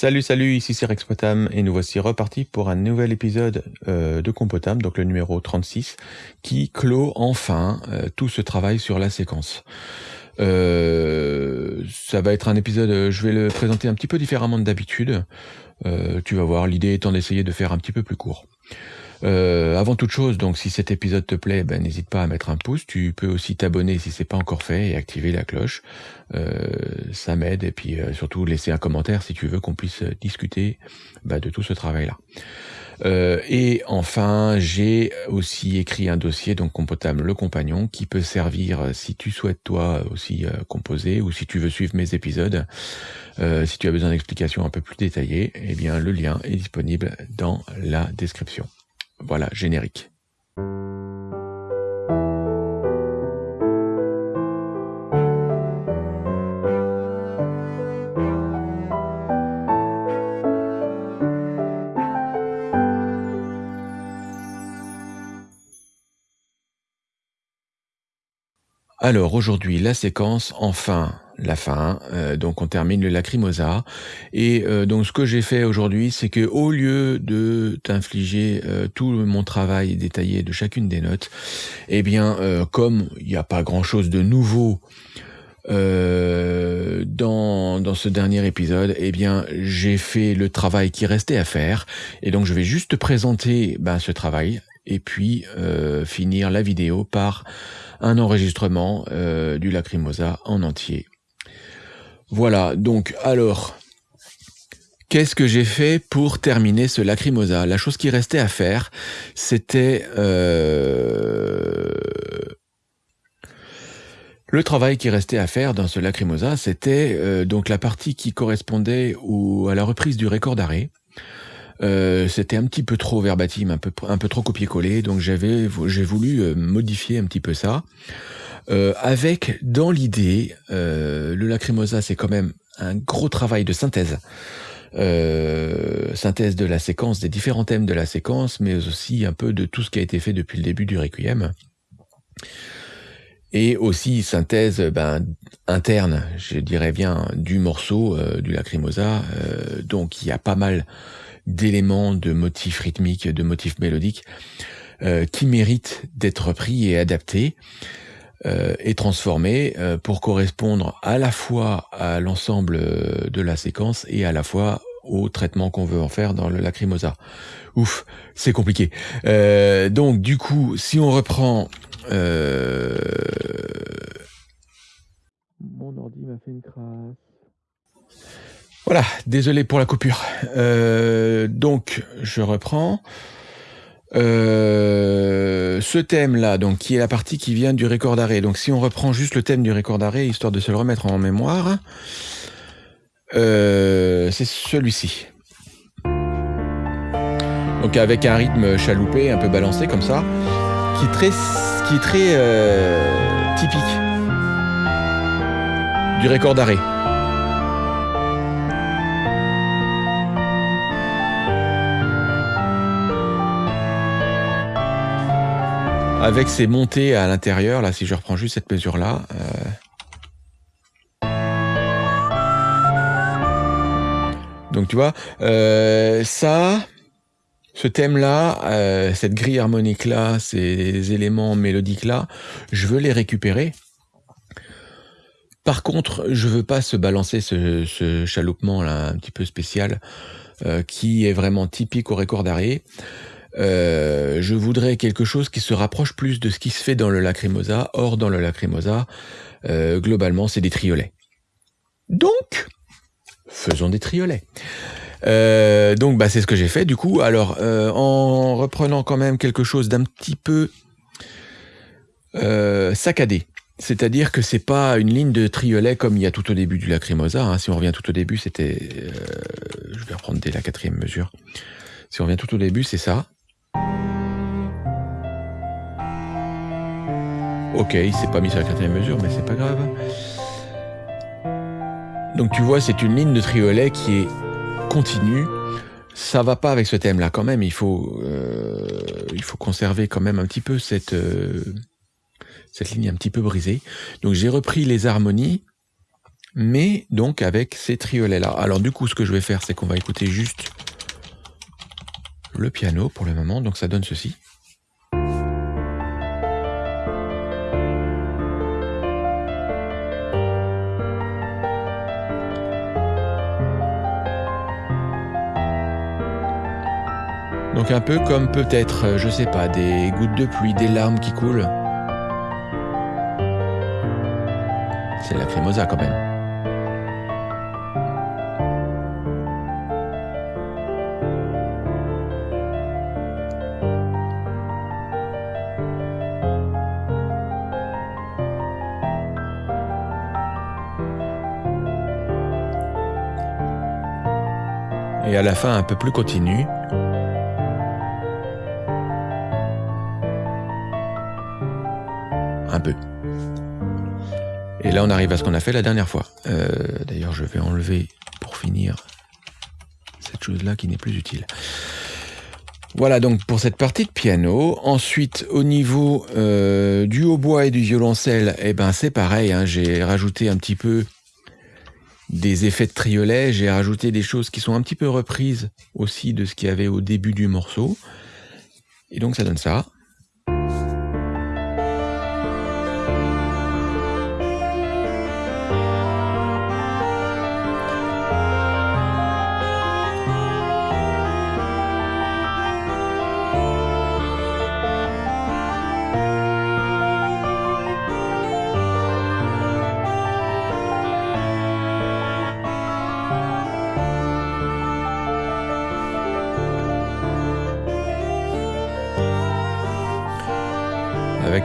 Salut, salut, ici c'est Rex Potam et nous voici repartis pour un nouvel épisode euh, de Compotam, donc le numéro 36, qui clôt enfin euh, tout ce travail sur la séquence. Euh, ça va être un épisode, je vais le présenter un petit peu différemment de d'habitude. tu vas voir, l'idée étant d'essayer de faire un petit peu plus court. Euh, avant toute chose, donc si cet épisode te plaît, ben, n'hésite pas à mettre un pouce. Tu peux aussi t'abonner si c'est pas encore fait et activer la cloche. Euh, ça m'aide et puis euh, surtout laisser un commentaire si tu veux qu'on puisse discuter ben, de tout ce travail-là. et enfin, j'ai aussi écrit un dossier, donc Compotable le compagnon, qui peut servir si tu souhaites toi aussi composer ou si tu veux suivre mes épisodes. si tu as besoin d'explications un peu plus détaillées, eh bien le lien est disponible dans la description. Voilà, générique. Alors aujourd'hui, la séquence, enfin, la fin. Euh, donc on termine le lacrimosa. Et euh, donc ce que j'ai fait aujourd'hui, c'est que au lieu de t'infliger euh, tout mon travail détaillé de chacune des notes, eh bien comme il n'y a pas grand-chose de nouveau dans, dans ce dernier épisode, eh bien j'ai fait le travail qui restait à faire. Et donc je vais juste te présenter ben, ce travail et puis finir la vidéo par un enregistrement du Lacrimosa en entier. Voilà, donc alors, qu'est-ce que j'ai fait pour terminer ce Lacrimosa? La chose qui restait à faire, c'était euh, le travail qui restait à faire dans ce Lacrimosa, c'était euh, donc la partie qui correspondait à la reprise du record d'arrêt. Euh, c'était un petit peu trop verbatim, un peu, un peu trop copier-coller, donc j'avais, j'ai voulu modifier un petit peu ça. Euh, avec dans l'idée, euh, le Lacrimosa, c'est quand même un gros travail de synthèse. Euh, synthèse de la séquence, des différents thèmes de la séquence, mais aussi un peu de tout ce qui a été fait depuis le début du Requiem. Et aussi synthèse ben, interne, je dirais bien, du morceau, du Lacrimosa. donc il y a pas mal d'éléments, de motifs rythmiques, de motifs mélodiques, qui méritent d'être pris et adaptés euh, est transformé euh, pour correspondre à la fois à l'ensemble euh, de la séquence et à la fois au traitement qu'on veut en faire dans le lacrimosa. Ouf, c'est compliqué. Euh, donc du coup, si on reprend... Euh... Mon ordi m'a fait une crasse. Voilà, désolé pour la coupure. Euh, donc, je reprends. Euh, ce thème-là, donc qui est la partie qui vient du record d'arrêt. Donc si on reprend juste le thème du record d'arrêt, histoire de se le remettre en mémoire, euh, c'est celui-ci. Donc avec un rythme chaloupé, un peu balancé comme ça, qui est très, typique du record d'arrêt. Avec ces montées à l'intérieur, là, si je reprends juste cette mesure-là. Euh. Donc tu vois, euh, ça, ce thème-là, euh, cette grille harmonique-là, ces éléments mélodiques-là, je veux les récupérer. Par contre, je veux pas se balancer ce, ce chaloupement-là un petit peu spécial, qui est vraiment typique au record d'arrêt. Euh, je voudrais quelque chose qui se rapproche plus de ce qui se fait dans le lacrimosa. Or, dans le lacrimosa, euh, globalement, c'est des triolets. Donc, faisons des triolets. Euh, donc, bah, c'est ce que j'ai fait. Du coup, alors, en reprenant quand même quelque chose d'un petit peu saccadé. C'est-à-dire que c'est pas une ligne de triolet comme il y a tout au début du lacrimosa. Hein. Si on revient tout au début, c'était... je vais reprendre dès la quatrième mesure. Si on revient tout au début, c'est ça. Ok, il s'est pas mis sur la quatrième mesure, mais c'est pas grave. Donc tu vois, c'est une ligne de triolet qui est continue. Ça va pas avec ce thème-là quand même. Il faut, euh, conserver quand même un petit peu cette, euh, cette ligne un petit peu brisée. Donc j'ai repris les harmonies, mais donc avec ces triolets-là. Alors du coup, ce que je vais faire, c'est qu'on va écouter juste le piano pour le moment, donc ça donne ceci. Donc un peu comme peut-être, euh, je sais pas, des gouttes de pluie, des larmes qui coulent. C'est la crémosa quand même. La fin un peu plus continu. un peu. Et là, on arrive à ce qu'on a fait la dernière fois. Euh, d'ailleurs, je vais enlever pour finir cette chose-là qui n'est plus utile. Voilà donc pour cette partie de piano. Ensuite, au niveau euh, du hautbois et du violoncelle, eh ben c'est pareil. Hein, j'ai rajouté un petit peu des effets de triolet. J'ai rajouté des choses qui sont un petit peu reprises aussi de ce qu'il y avait au début du morceau. Et donc ça donne ça.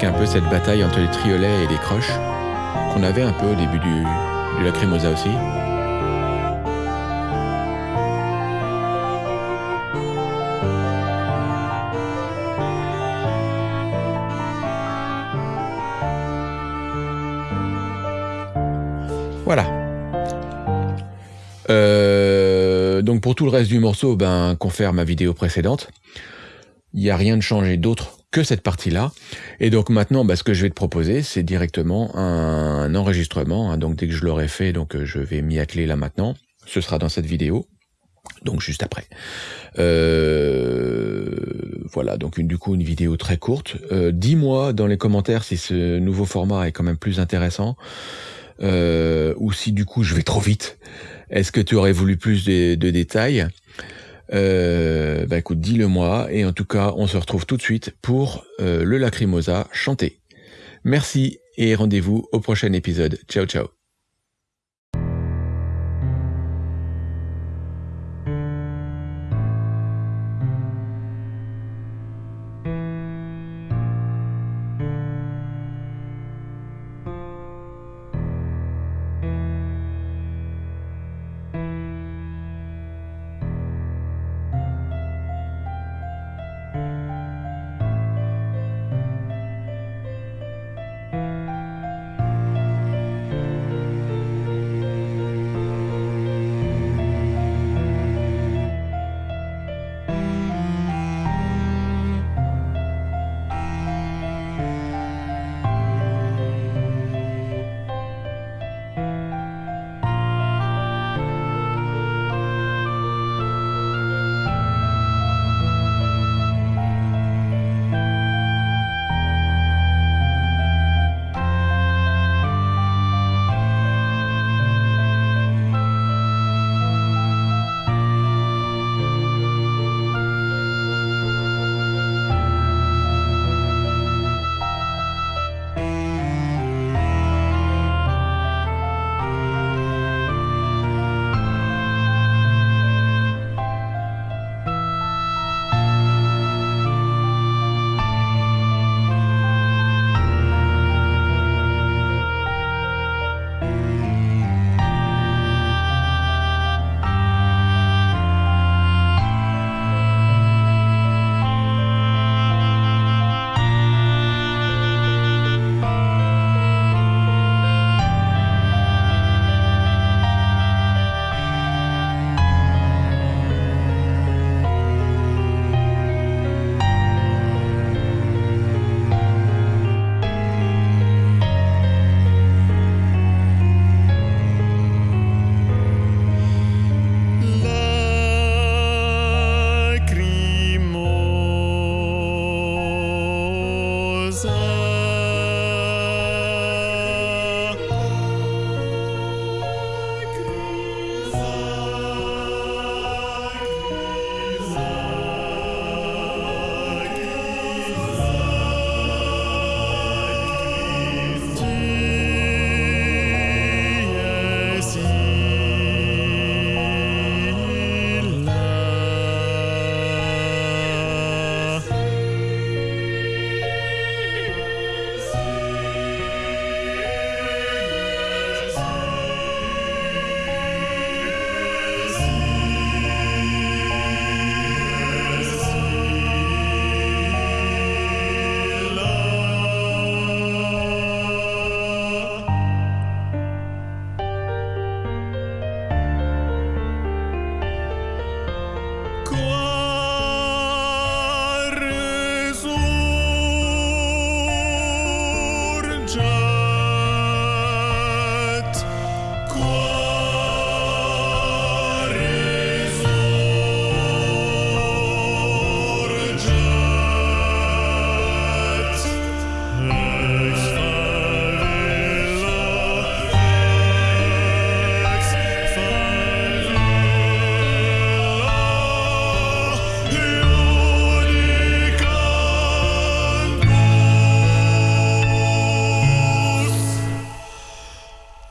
Un peu cette bataille entre les triolets et les croches qu'on avait un peu au début du, du Lacrimosa aussi. Voilà. Euh, donc pour tout le reste du morceau, ben confère ma vidéo précédente. Il n'y a rien de changé d'autre que cette partie-là. Et donc maintenant, bah, ce que je vais te proposer, c'est directement un, enregistrement. Hein. donc dès que je l'aurai fait, donc euh, je vais m'y atteler là maintenant. Ce sera dans cette vidéo. Donc juste après. Euh, voilà, donc du coup une vidéo très courte. Euh, dis-moi dans les commentaires si ce nouveau format est quand même plus intéressant. ou si du coup je vais trop vite. Est-ce que tu aurais voulu plus de détails? Euh, bah écoute, dis-le moi, et en tout cas, on se retrouve tout de suite pour euh, le Lacrimosa chanté. Merci et rendez-vous au prochain épisode. Ciao ciao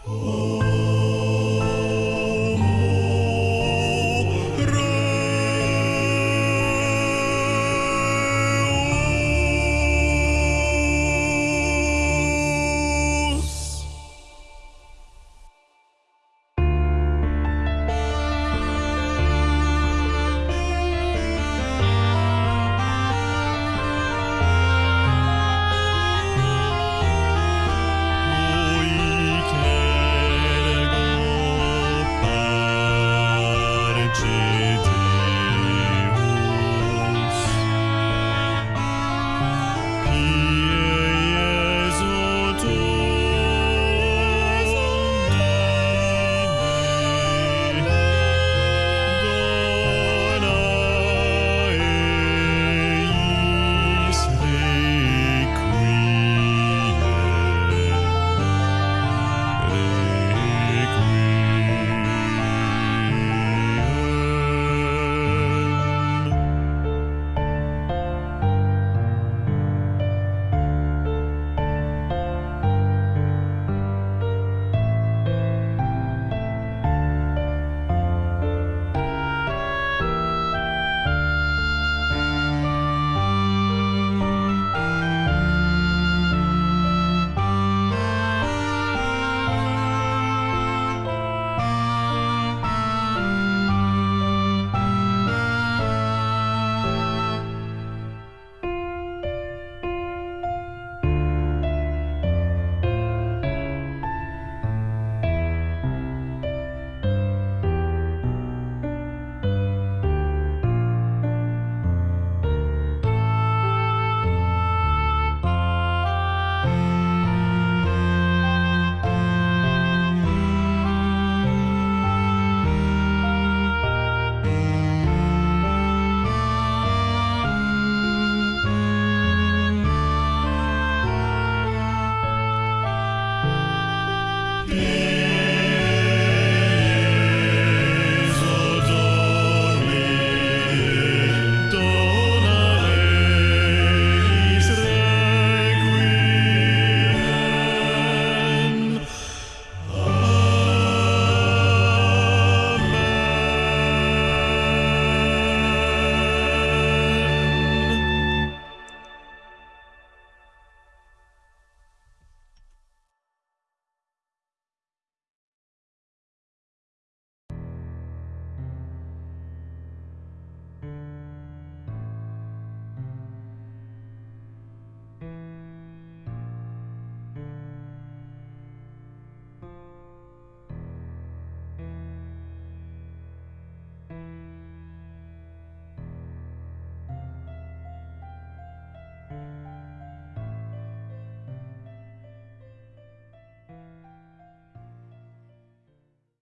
Oh.